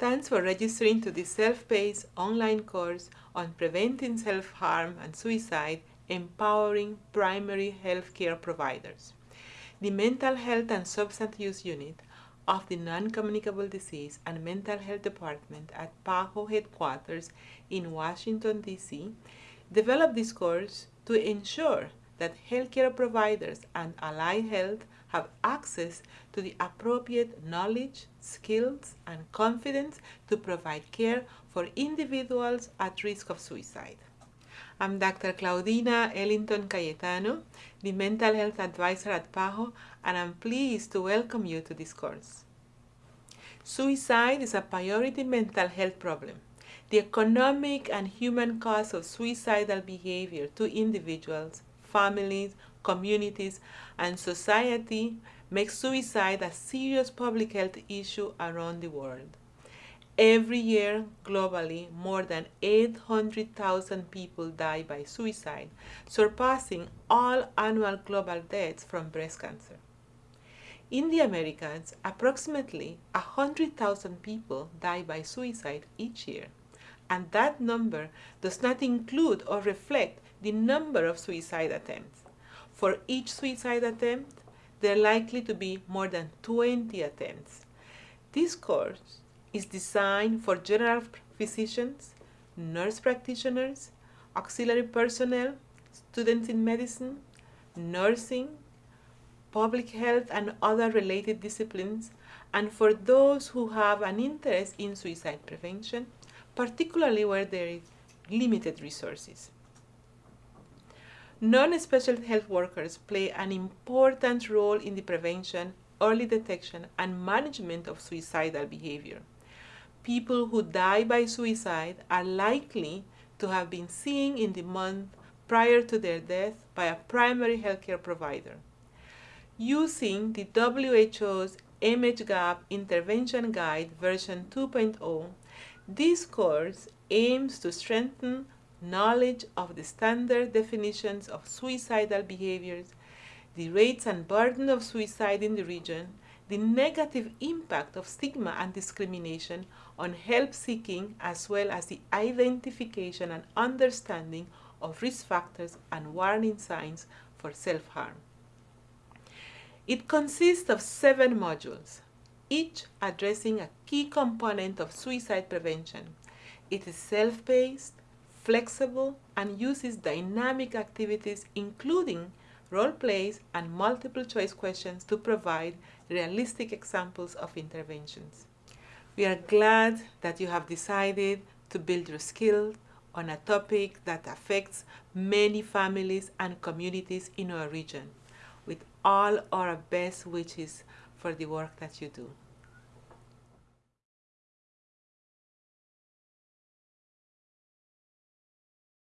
Thanks for registering to this self-paced online course on preventing self-harm and suicide, empowering primary health care providers. The Mental Health and Substance Use Unit of the Non-Communicable Disease and Mental Health Department at PAHO headquarters in Washington, D.C. developed this course to ensure that healthcare providers and allied health have access to the appropriate knowledge, skills, and confidence to provide care for individuals at risk of suicide. I'm Dr. Claudina Ellington Cayetano, the Mental Health Advisor at PAHO, and I'm pleased to welcome you to this course. Suicide is a priority mental health problem. The economic and human cost of suicidal behavior to individuals, families, communities, and society makes suicide a serious public health issue around the world. Every year, globally, more than 800,000 people die by suicide, surpassing all annual global deaths from breast cancer. In the Americas, approximately 100,000 people die by suicide each year, and that number does not include or reflect the number of suicide attempts. For each suicide attempt, there are likely to be more than 20 attempts. This course is designed for general physicians, nurse practitioners, auxiliary personnel, students in medicine, nursing, public health and other related disciplines, and for those who have an interest in suicide prevention, particularly where there is limited resources. Non-special health workers play an important role in the prevention, early detection, and management of suicidal behavior people who die by suicide are likely to have been seen in the month prior to their death by a primary healthcare provider. Using the WHO's MHGAP Intervention Guide version 2.0, this course aims to strengthen knowledge of the standard definitions of suicidal behaviors, the rates and burden of suicide in the region, the negative impact of stigma and discrimination on help seeking as well as the identification and understanding of risk factors and warning signs for self-harm. It consists of seven modules, each addressing a key component of suicide prevention. It is self-paced, flexible, and uses dynamic activities including role plays, and multiple choice questions to provide realistic examples of interventions. We are glad that you have decided to build your skills on a topic that affects many families and communities in our region with all our best wishes for the work that you do.